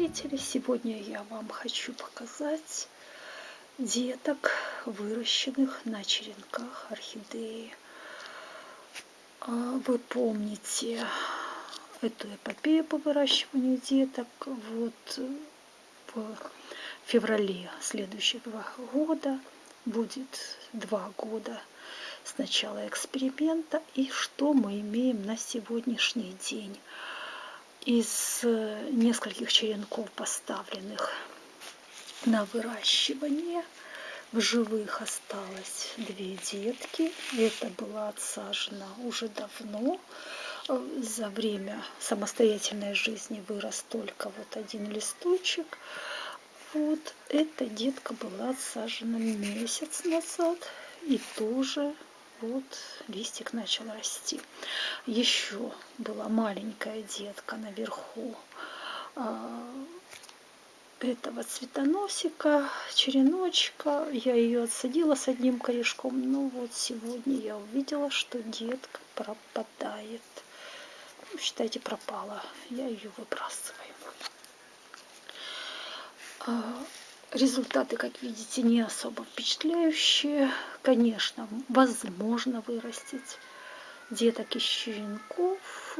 зрители! Сегодня я вам хочу показать деток, выращенных на черенках орхидеи. А, вы помните эту эпопею по выращиванию деток. Вот в феврале следующего года будет два года с начала эксперимента. И что мы имеем на сегодняшний день? Из э, нескольких черенков, поставленных на выращивание. В живых осталось две детки. Это было отсажено уже давно. Э, за время самостоятельной жизни вырос только вот один листочек. Вот эта детка была отсажена месяц назад и тоже вот листик начал расти. Еще была маленькая детка наверху а, этого цветоносика, череночка. Я ее отсадила с одним корешком. Но вот сегодня я увидела, что детка пропадает. Ну, считайте, пропала. Я ее выбрасываю. Результаты, как видите, не особо впечатляющие. Конечно, возможно вырастить деток из щенков.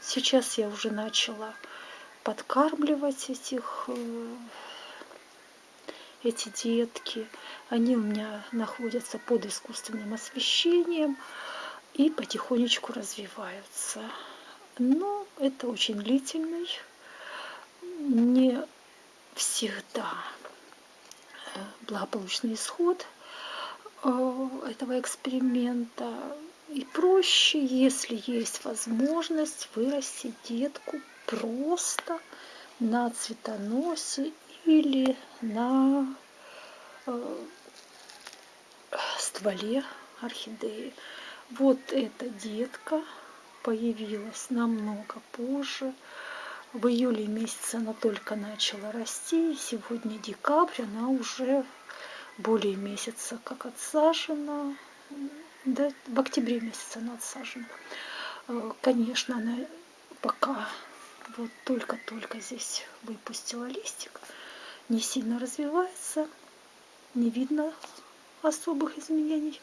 Сейчас я уже начала подкармливать этих, э, эти детки. Они у меня находятся под искусственным освещением и потихонечку развиваются. Но это очень длительный, не всегда благополучный исход э, этого эксперимента. И проще, если есть возможность, вырастить детку просто на цветоносе или на э, стволе орхидеи. Вот эта детка появилась намного позже. В июле месяце она только начала расти, сегодня декабрь, она уже более месяца как отсажена. Да, в октябре месяце она отсажена. Э, конечно, она пока вот только-только здесь выпустила листик, не сильно развивается, не видно особых изменений,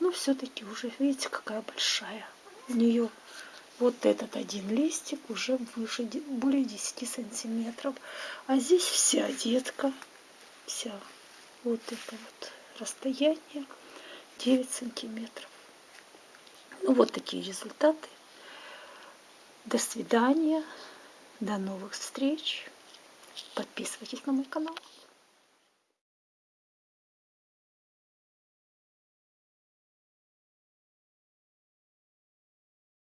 но все-таки уже, видите, какая большая. У нее вот этот один листик уже выше, более 10 сантиметров. А здесь вся детка, вся вот это вот расстояние 9 сантиметров. Ну вот такие результаты. До свидания, до новых встреч. Подписывайтесь на мой канал.